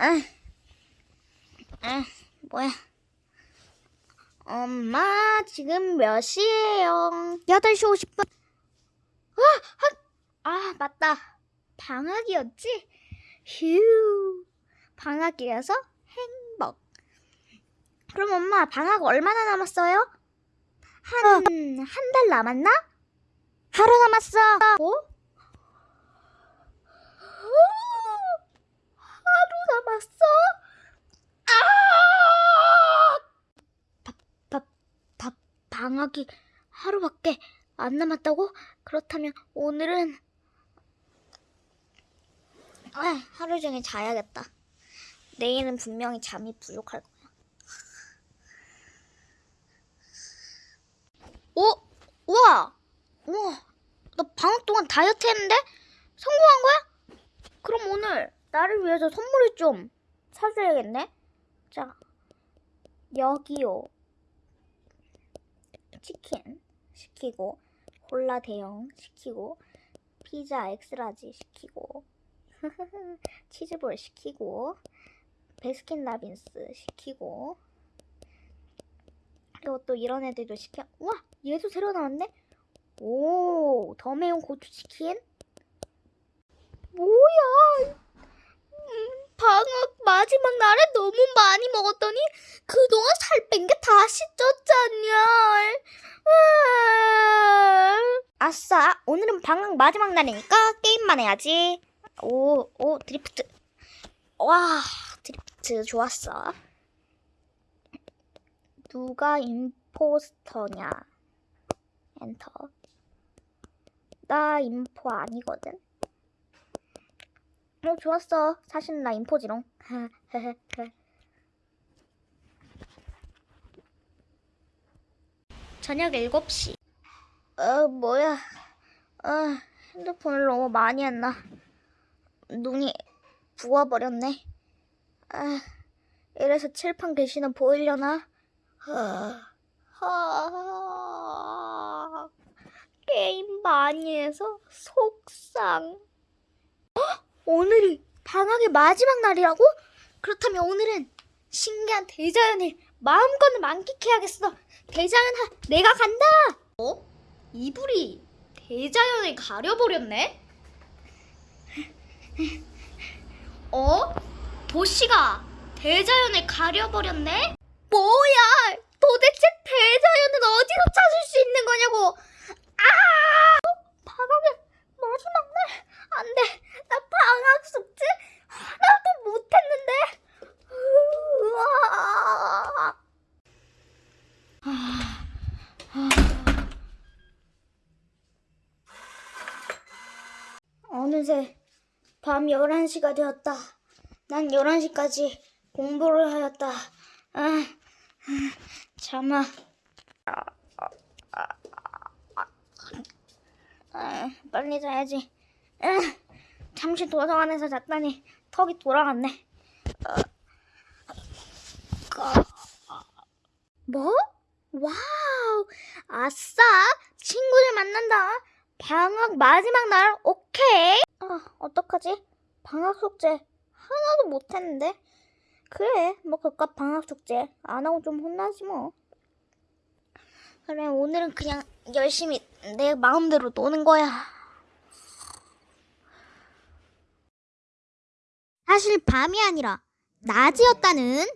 아, 아, 뭐야? 엄마, 지금 몇 시예요? 8시 50분. 아, 아, 아, 맞다. 방학이었지? 휴. 방학이라서 행복. 그럼 엄마, 방학 얼마나 남았어요? 한, 한 달 남았나? 하루 남았어. 뭐? 하루 남았어? 아! 바, 바, 바, 방학이 하루밖에 안 남았다고? 그렇다면 오늘은 아, 하루 종일 자야겠다. 내일은 분명히 잠이 부족할 거야. 오, 우와, 우와, 나 방학 동안 다이어트 했는데 성공한 거야? 그럼 오늘 나를 위해서 선물을 좀 사줘야겠네. 자, 여기요. 치킨 시키고 콜라 대형 시키고 피자 X-large 시키고 치즈볼 시키고 베스킨라빈스 시키고 그리고 또 이런 애들도 시켜. 우와! 얘도 새로 나왔네? 오! 더 매운 고추 치킨? 뭐야 마지막 날에 너무 많이 먹었더니 그동안 살 뺀 게 다시 쪘잖냐 아싸 오늘은 방학 마지막 날이니까 게임만 해야지 오, 오, 드리프트. 와, 드리프트 좋았어. 누가 임포스터냐? 엔터. 나 임포 아니거든. 어, 좋았어. 사실 나 임포지롱. 저녁 7시. 어, 뭐야. 어, 핸드폰을 너무 많이 했나. 눈이 부어버렸네. 아, 이래서 칠판 글씨는 보이려나? 게임 많이 해서 속상. 어? 오늘이 방학의 마지막 날이라고? 그렇다면 오늘은 신기한 대자연을 마음껏 만끽해야겠어. 대자연 하, 내가 간다. 어? 이불이 대자연을 가려버렸네? 어? 도시가 대자연을 가려버렸네? 뭐야! 도대체 대자연은 어디서 찾을 수 있는 거냐고! 아! 어? 방학의 마지막 날! 안 돼! 나 방학 숙제 하나도 못했는데! 으아! 어느새 밤 11시가 되었다. 난 11시까지 공부를 하였다. 아, 아, 잠아. 아, 빨리 자야지. 아, 잠시 도서관에서 잤더니 턱이 돌아갔네. 아, 뭐? 와우! 아싸! 친구들 만난다. 방학 마지막 날 오케이. 아, 어떡하지? 방학 숙제 하나도 못했는데. 그래, 뭐 그깟 방학 숙제 안 하고 좀 혼나지 뭐. 그래, 오늘은 그냥 열심히 내 마음대로 노는 거야. 사실 밤이 아니라 낮이었다는